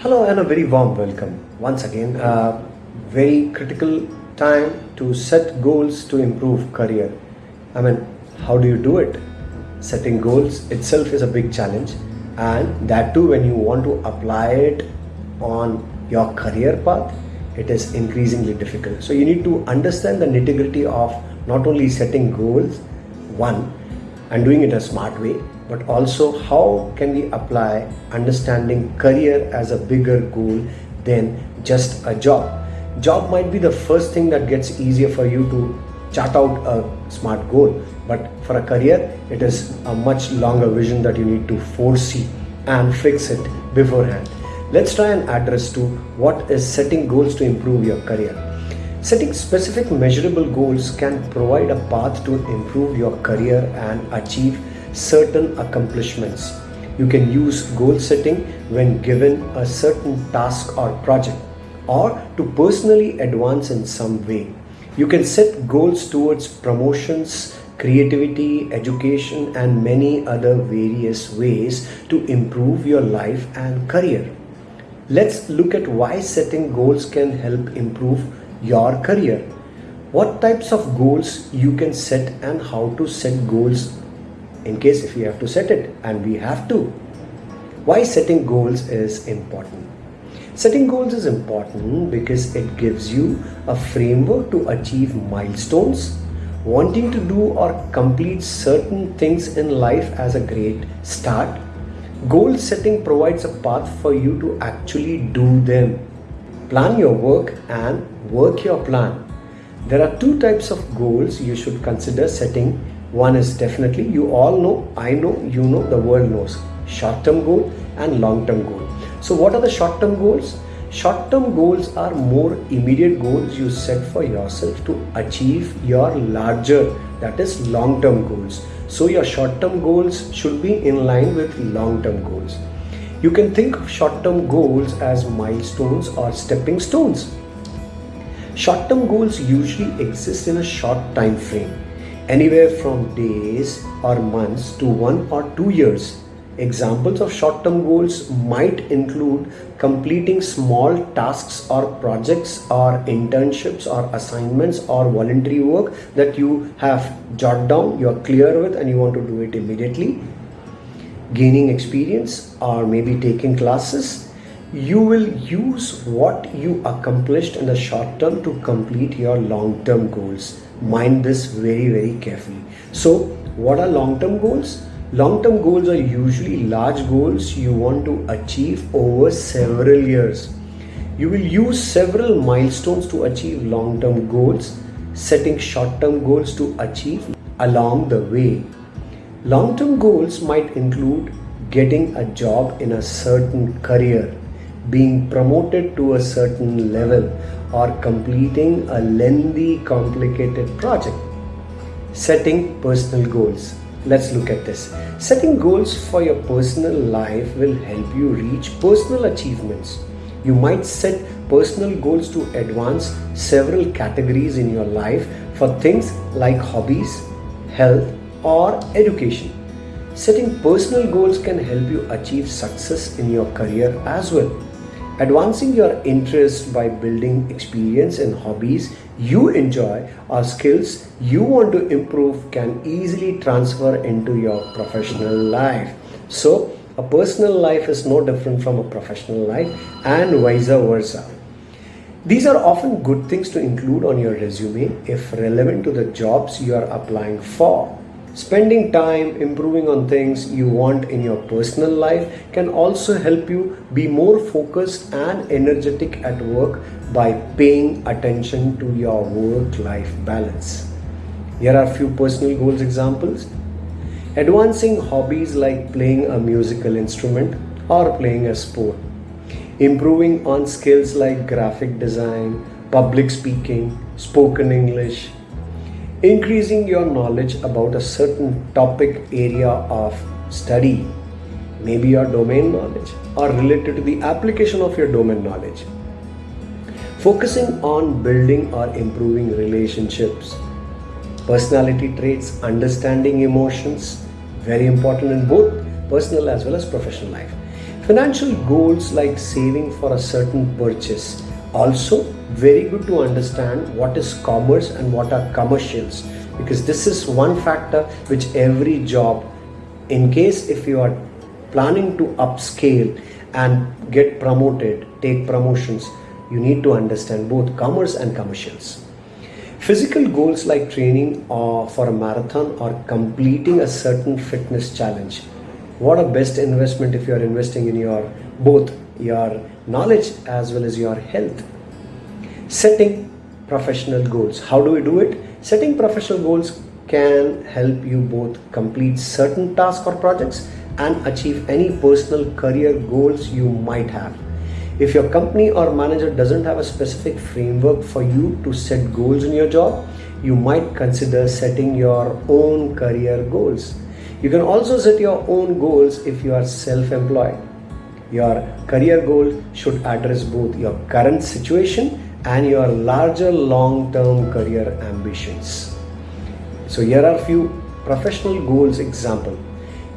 Hello and a very warm welcome once again. Uh, very critical time to set goals to improve career. I mean, how do you do it? Setting goals itself is a big challenge, and that too when you want to apply it on your career path, it is increasingly difficult. So you need to understand the nitty gritty of not only setting goals, one, and doing it a smart way, but also how can we apply understanding career as a bigger goal than just a job. Job might be the first thing that gets easier for you to chart out a smart goal, but for a career, it is a much longer vision that you need to foresee and fix it beforehand. Let's try and address to what is setting goals to improve your career. Setting specific measurable goals can provide a path to improve your career and achieve certain accomplishments. You can use goal setting when given a certain task or project or to personally advance in some way. You can set goals towards promotions, creativity, education, and many other various ways to improve your life and career. Let's look at why setting goals can help improve your career. What types of goals you can set and how to set goals in case if you have to set it and we have to. Why setting goals is important. Setting goals is important because it gives you a framework to achieve milestones. Wanting to do or complete certain things in life as a great start Goal setting provides a path for you to actually do them. Plan your work and work your plan. There are two types of goals you should consider setting. One is definitely, you all know, I know, you know, the world knows. Short term goal and long term goal. So, what are the short term goals? Short term goals are more immediate goals you set for yourself to achieve your larger, that is, long term goals. So your short-term goals should be in line with long-term goals. You can think of short-term goals as milestones or stepping stones. Short-term goals usually exist in a short time frame, anywhere from days or months to one or two years. Examples of short-term goals might include completing small tasks or projects or internships or assignments or voluntary work that you have jot down, you're clear with and you want to do it immediately. Gaining experience or maybe taking classes. You will use what you accomplished in the short term to complete your long-term goals. Mind this very, very carefully. So what are long-term goals? Long-term goals are usually large goals you want to achieve over several years. You will use several milestones to achieve long-term goals, setting short-term goals to achieve along the way. Long-term goals might include getting a job in a certain career, being promoted to a certain level, or completing a lengthy, complicated project. Setting personal goals. Let's look at this. Setting goals for your personal life will help you reach personal achievements. You might set personal goals to advance several categories in your life for things like hobbies, health, or education. Setting personal goals can help you achieve success in your career as well. Advancing your interest by building experience in hobbies you enjoy or skills you want to improve can easily transfer into your professional life. So, a personal life is no different from a professional life and vice versa. These are often good things to include on your resume if relevant to the jobs you are applying for. Spending time improving on things you want in your personal life can also help you be more focused and energetic at work by paying attention to your work life balance. Here are a few personal goals examples. Advancing hobbies like playing a musical instrument or playing a sport. Improving on skills like graphic design, public speaking, spoken English, increasing your knowledge about a certain topic area of study, maybe your domain knowledge or related to the application of your domain knowledge. Focusing on building or improving relationships, personality traits, understanding emotions, very important in both personal as well as professional life. Financial goals like saving for a certain purchase. Also, very good to understand what is commerce and what are commercials because this is one factor which every job in case if you are planning to upscale and get promoted take promotions you need to understand both commerce and commercials. Physical goals like training or for a marathon or completing a certain fitness challenge. What a best investment if you are investing in your both your knowledge as well as your health. Setting professional goals. How do we do it? Setting professional goals can help you both complete certain tasks or projects and achieve any personal career goals you might have. If your company or manager doesn't have a specific framework for you to set goals in your job you might consider setting your own career goals. You can also set your own goals if you are self-employed your career goal should address both your current situation and your larger long-term career ambitions. So here are a few professional goals example.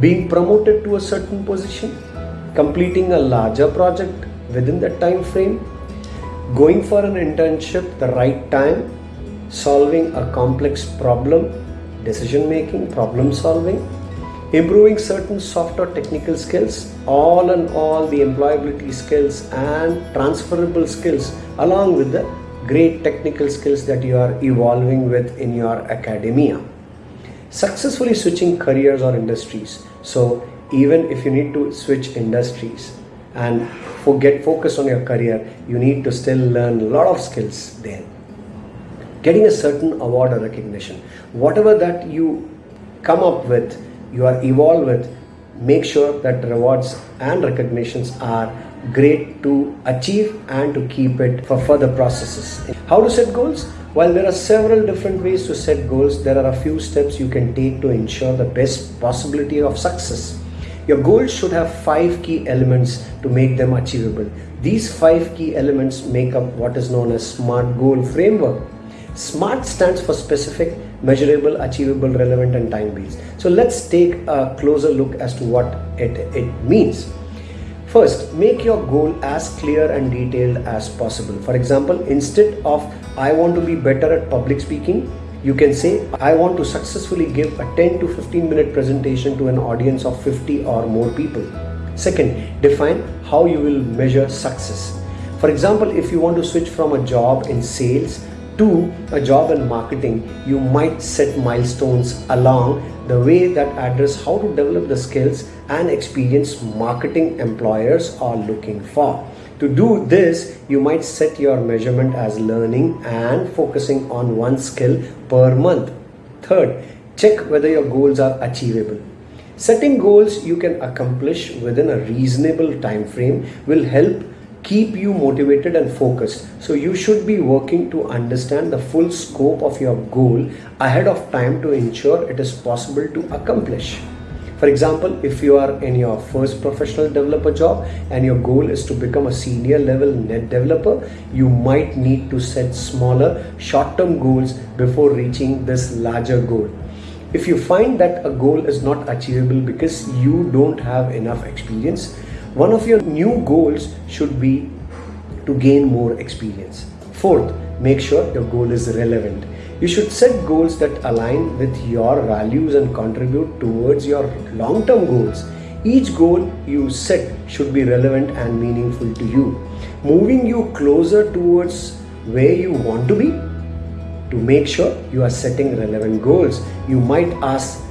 Being promoted to a certain position, completing a larger project within that time frame, going for an internship the right time, solving a complex problem, decision making, problem solving, improving certain soft or technical skills. All and all the employability skills and transferable skills along with the great technical skills that you are evolving with in your academia. Successfully switching careers or industries. So even if you need to switch industries and forget focus on your career you need to still learn a lot of skills there. Getting a certain award or recognition. Whatever that you come up with you are evolved with, make sure that rewards and recognitions are great to achieve and to keep it for further processes. How to set goals? While there are several different ways to set goals, there are a few steps you can take to ensure the best possibility of success. Your goals should have five key elements to make them achievable. These five key elements make up what is known as SMART goal framework. SMART stands for specific, measurable, achievable, relevant, and time based. So let's take a closer look as to what it, it means. First, make your goal as clear and detailed as possible. For example, instead of I want to be better at public speaking, you can say I want to successfully give a 10 to 15 minute presentation to an audience of 50 or more people. Second, define how you will measure success. For example, if you want to switch from a job in sales to a job in marketing, you might set milestones along the way that address how to develop the skills and experience marketing employers are looking for. To do this, you might set your measurement as learning and focusing on one skill per month. Third, check whether your goals are achievable. Setting goals you can accomplish within a reasonable time frame will help keep you motivated and focused. So you should be working to understand the full scope of your goal ahead of time to ensure it is possible to accomplish. For example, if you are in your first professional developer job and your goal is to become a senior level net developer, you might need to set smaller short-term goals before reaching this larger goal. If you find that a goal is not achievable because you don't have enough experience, one of your new goals should be to gain more experience. Fourth, make sure your goal is relevant. You should set goals that align with your values and contribute towards your long term goals. Each goal you set should be relevant and meaningful to you, moving you closer towards where you want to be. To make sure you are setting relevant goals, you might ask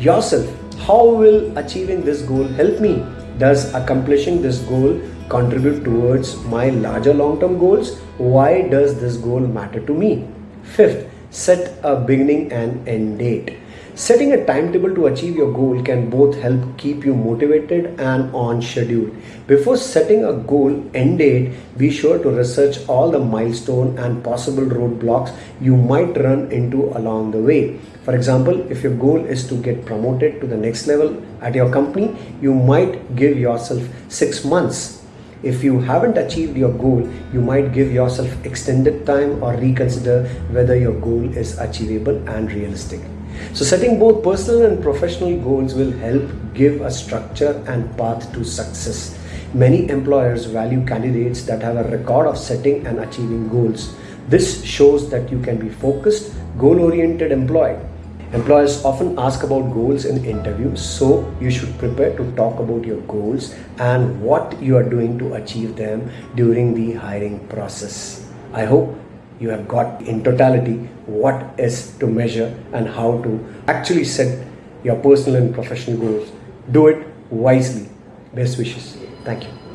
yourself, How will achieving this goal help me? Does accomplishing this goal contribute towards my larger long-term goals? Why does this goal matter to me? Fifth, set a beginning and end date. Setting a timetable to achieve your goal can both help keep you motivated and on schedule. Before setting a goal end date, be sure to research all the milestone and possible roadblocks you might run into along the way. For example, if your goal is to get promoted to the next level at your company, you might give yourself six months. If you haven't achieved your goal, you might give yourself extended time or reconsider whether your goal is achievable and realistic. So setting both personal and professional goals will help give a structure and path to success. Many employers value candidates that have a record of setting and achieving goals. This shows that you can be focused, goal oriented employee. Employers often ask about goals in interviews, so you should prepare to talk about your goals and what you are doing to achieve them during the hiring process. I hope you have got in totality what is to measure and how to actually set your personal and professional goals. Do it wisely. Best wishes. Thank you.